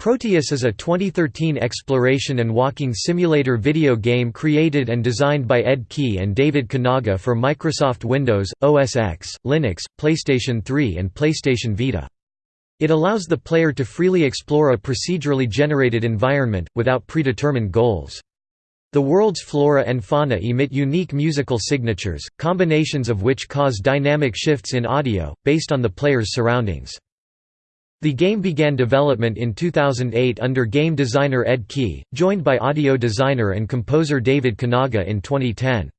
Proteus is a 2013 exploration and walking simulator video game created and designed by Ed Key and David Kanaga for Microsoft Windows, OS X, Linux, PlayStation 3 and PlayStation Vita. It allows the player to freely explore a procedurally generated environment, without predetermined goals. The world's flora and fauna emit unique musical signatures, combinations of which cause dynamic shifts in audio, based on the player's surroundings. The game began development in 2008 under game designer Ed Key, joined by audio designer and composer David Kanaga in 2010.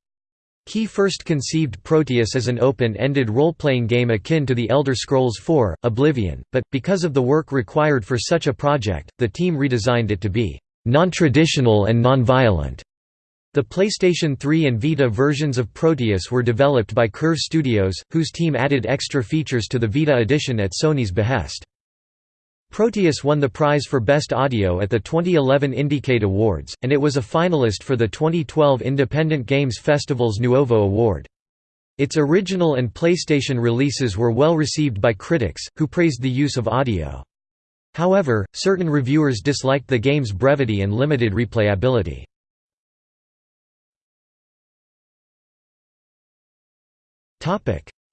Key first conceived Proteus as an open-ended role-playing game akin to The Elder Scrolls IV, Oblivion, but, because of the work required for such a project, the team redesigned it to be non-traditional and non-violent. The PlayStation 3 and Vita versions of Proteus were developed by Curve Studios, whose team added extra features to the Vita edition at Sony's behest. Proteus won the prize for Best Audio at the 2011 Indiecade Awards, and it was a finalist for the 2012 Independent Games Festival's Nuovo Award. Its original and PlayStation releases were well received by critics, who praised the use of audio. However, certain reviewers disliked the game's brevity and limited replayability.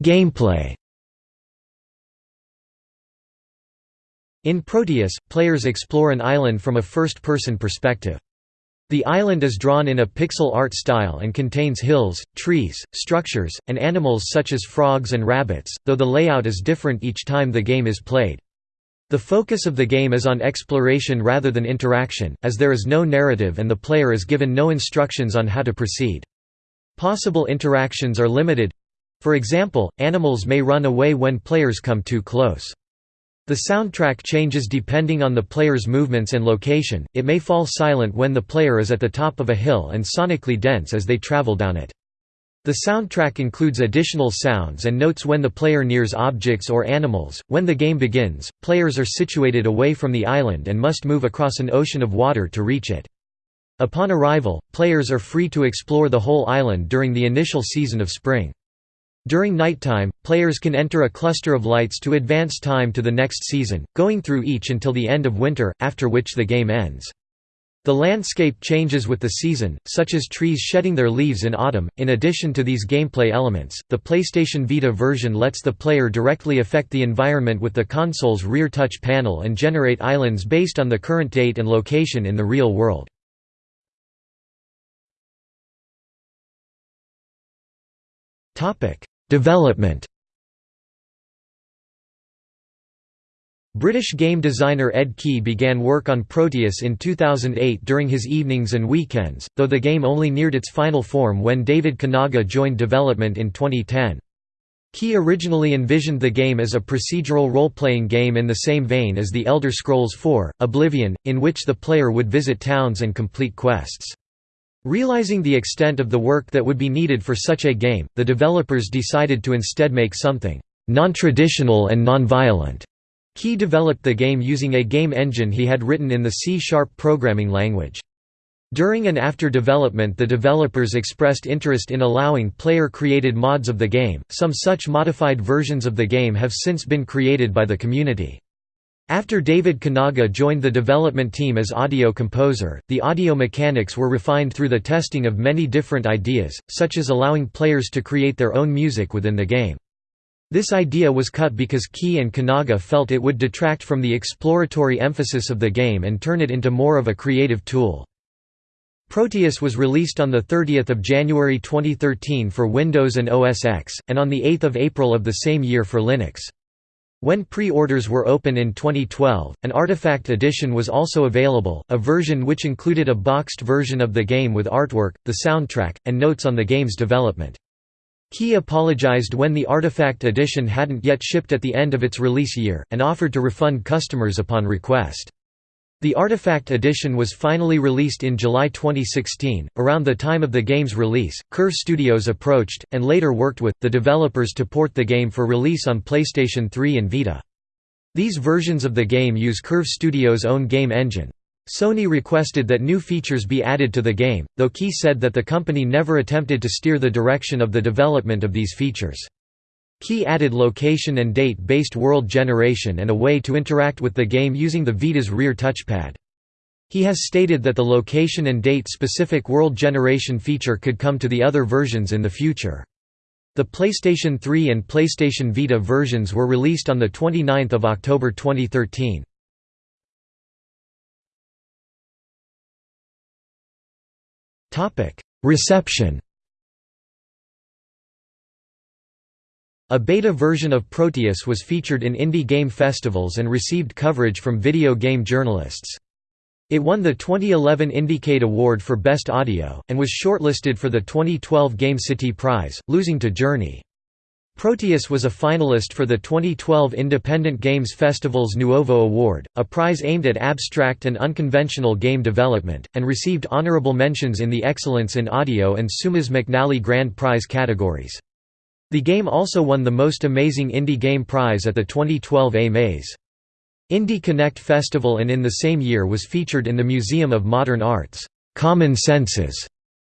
Gameplay In Proteus, players explore an island from a first-person perspective. The island is drawn in a pixel art style and contains hills, trees, structures, and animals such as frogs and rabbits, though the layout is different each time the game is played. The focus of the game is on exploration rather than interaction, as there is no narrative and the player is given no instructions on how to proceed. Possible interactions are limited. For example, animals may run away when players come too close. The soundtrack changes depending on the player's movements and location, it may fall silent when the player is at the top of a hill and sonically dense as they travel down it. The soundtrack includes additional sounds and notes when the player nears objects or animals. When the game begins, players are situated away from the island and must move across an ocean of water to reach it. Upon arrival, players are free to explore the whole island during the initial season of spring. During nighttime, players can enter a cluster of lights to advance time to the next season, going through each until the end of winter, after which the game ends. The landscape changes with the season, such as trees shedding their leaves in autumn. In addition to these gameplay elements, the PlayStation Vita version lets the player directly affect the environment with the console's rear touch panel and generate islands based on the current date and location in the real world. Development British game designer Ed Key began work on Proteus in 2008 during his evenings and weekends, though the game only neared its final form when David Kanaga joined development in 2010. Key originally envisioned the game as a procedural role-playing game in the same vein as The Elder Scrolls IV, Oblivion, in which the player would visit towns and complete quests. Realizing the extent of the work that would be needed for such a game, the developers decided to instead make something non-traditional and non-violent. Key developed the game using a game engine he had written in the C-sharp programming language. During and after development the developers expressed interest in allowing player-created mods of the game, some such modified versions of the game have since been created by the community. After David Kanaga joined the development team as audio composer, the audio mechanics were refined through the testing of many different ideas, such as allowing players to create their own music within the game. This idea was cut because Key and Kanaga felt it would detract from the exploratory emphasis of the game and turn it into more of a creative tool. Proteus was released on 30 January 2013 for Windows and OS X, and on 8 April of the same year for Linux. When pre-orders were open in 2012, an Artifact edition was also available, a version which included a boxed version of the game with artwork, the soundtrack, and notes on the game's development. Key apologized when the Artifact edition hadn't yet shipped at the end of its release year, and offered to refund customers upon request. The Artifact edition was finally released in July 2016. Around the time of the game's release, Curve Studios approached, and later worked with, the developers to port the game for release on PlayStation 3 and Vita. These versions of the game use Curve Studios' own game engine. Sony requested that new features be added to the game, though Key said that the company never attempted to steer the direction of the development of these features. Key added location and date-based world generation and a way to interact with the game using the Vita's rear touchpad. He has stated that the location and date-specific world generation feature could come to the other versions in the future. The PlayStation 3 and PlayStation Vita versions were released on 29 October 2013. Reception A beta version of Proteus was featured in indie game festivals and received coverage from video game journalists. It won the 2011 Indiecade Award for Best Audio, and was shortlisted for the 2012 Game City Prize, losing to Journey. Proteus was a finalist for the 2012 Independent Games Festival's Nuovo Award, a prize aimed at abstract and unconventional game development, and received honorable mentions in the Excellence in Audio and Seumas McNally Grand Prize categories. The game also won the Most Amazing Indie Game Prize at the 2012 AMAs. Indie Connect Festival and in the same year was featured in the Museum of Modern Art's Common Senses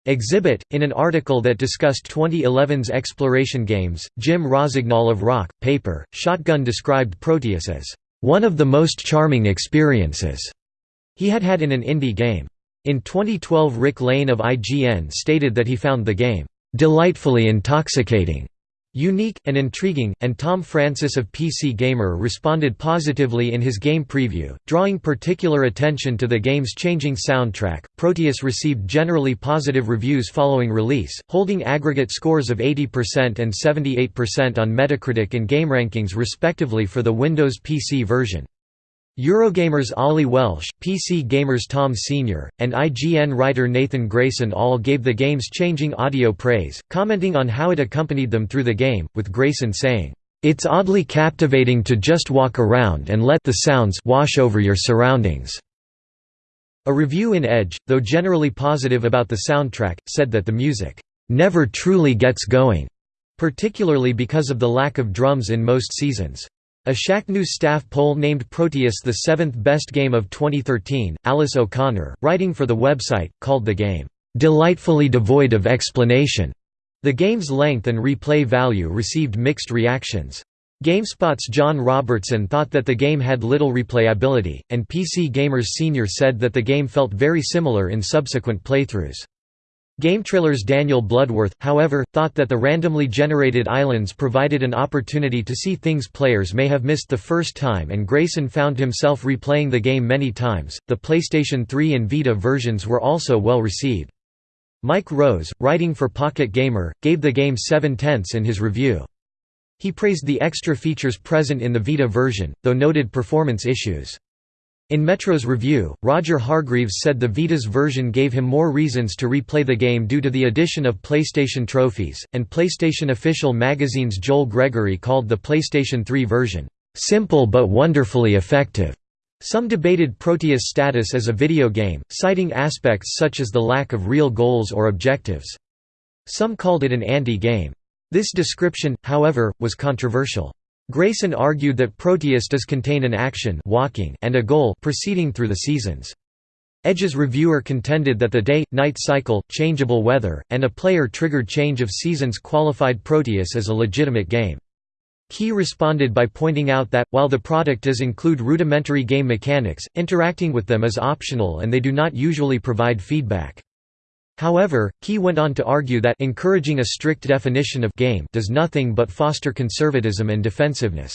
exhibit. In an article that discussed 2011's exploration games, Jim Rossignol of Rock, Paper, Shotgun described Proteus as one of the most charming experiences he had had in an indie game. In 2012 Rick Lane of IGN stated that he found the game delightfully intoxicating Unique, and intriguing, and Tom Francis of PC Gamer responded positively in his game preview, drawing particular attention to the game's changing soundtrack. Proteus received generally positive reviews following release, holding aggregate scores of 80% and 78% on Metacritic and GameRankings respectively for the Windows PC version. Eurogamer's Oli Welsh, PC Gamer's Tom Senior, and IGN writer Nathan Grayson all gave the game's changing audio praise, commenting on how it accompanied them through the game, with Grayson saying, "...it's oddly captivating to just walk around and let the sounds wash over your surroundings." A review in Edge, though generally positive about the soundtrack, said that the music, "...never truly gets going," particularly because of the lack of drums in most seasons. A Shacknews staff poll named Proteus the seventh best game of 2013. Alice O'Connor, writing for the website, called the game, delightfully devoid of explanation. The game's length and replay value received mixed reactions. GameSpot's John Robertson thought that the game had little replayability, and PC Gamers Senior said that the game felt very similar in subsequent playthroughs. GameTrailer's Daniel Bloodworth, however, thought that the randomly generated islands provided an opportunity to see things players may have missed the first time, and Grayson found himself replaying the game many times. The PlayStation 3 and Vita versions were also well received. Mike Rose, writing for Pocket Gamer, gave the game 7 tenths in his review. He praised the extra features present in the Vita version, though noted performance issues. In Metro's review, Roger Hargreaves said the Vita's version gave him more reasons to replay the game due to the addition of PlayStation trophies, and PlayStation Official Magazine's Joel Gregory called the PlayStation 3 version, "...simple but wonderfully effective." Some debated Proteus' status as a video game, citing aspects such as the lack of real goals or objectives. Some called it an anti-game. This description, however, was controversial. Grayson argued that Proteus does contain an action walking and a goal proceeding through the seasons. Edge's reviewer contended that the day-night cycle, changeable weather, and a player-triggered change of seasons qualified Proteus as a legitimate game. Key responded by pointing out that, while the product does include rudimentary game mechanics, interacting with them is optional and they do not usually provide feedback. However, Key went on to argue that encouraging a strict definition of game does nothing but foster conservatism and defensiveness.